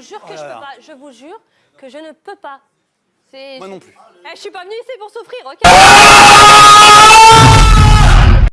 vous jure oh que je peux pas. Je vous jure que je ne peux pas. Moi non plus. Eh, je suis pas venue ici pour souffrir, ok ah